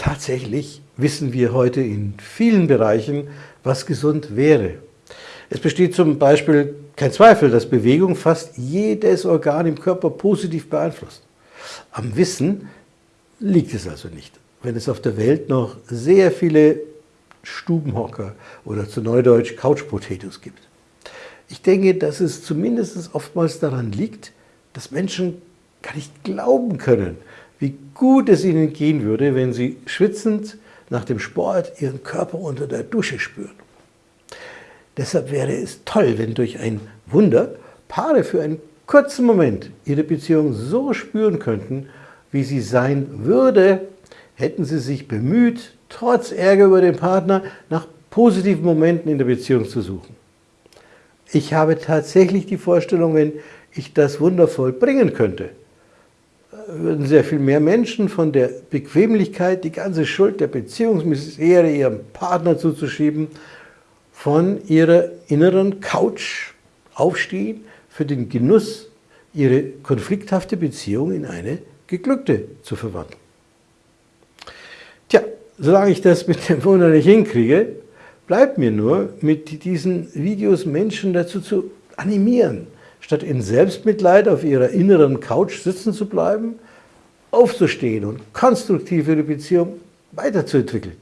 Tatsächlich wissen wir heute in vielen Bereichen, was gesund wäre. Es besteht zum Beispiel kein Zweifel, dass Bewegung fast jedes Organ im Körper positiv beeinflusst. Am Wissen liegt es also nicht. Wenn es auf der Welt noch sehr viele Stubenhocker oder zu Neudeutsch Couch Potatoes gibt. Ich denke, dass es zumindest oftmals daran liegt, dass Menschen gar nicht glauben können, wie gut es ihnen gehen würde, wenn sie schwitzend nach dem Sport ihren Körper unter der Dusche spüren. Deshalb wäre es toll, wenn durch ein Wunder Paare für einen kurzen Moment ihre Beziehung so spüren könnten, wie sie sein würde, hätten sie sich bemüht, trotz Ärger über den Partner nach positiven Momenten in der Beziehung zu suchen. Ich habe tatsächlich die Vorstellung, wenn ich das wundervoll bringen könnte, würden sehr viel mehr Menschen von der Bequemlichkeit, die ganze Schuld der Beziehungsmisere ihrem Partner zuzuschieben, von ihrer inneren Couch aufstehen, für den Genuss, ihre konflikthafte Beziehung in eine geglückte zu verwandeln. Tja, solange ich das mit dem Wunder nicht hinkriege, bleibt mir nur, mit diesen Videos Menschen dazu zu animieren, statt in Selbstmitleid auf ihrer inneren Couch sitzen zu bleiben, aufzustehen und konstruktiv ihre Beziehung weiterzuentwickeln.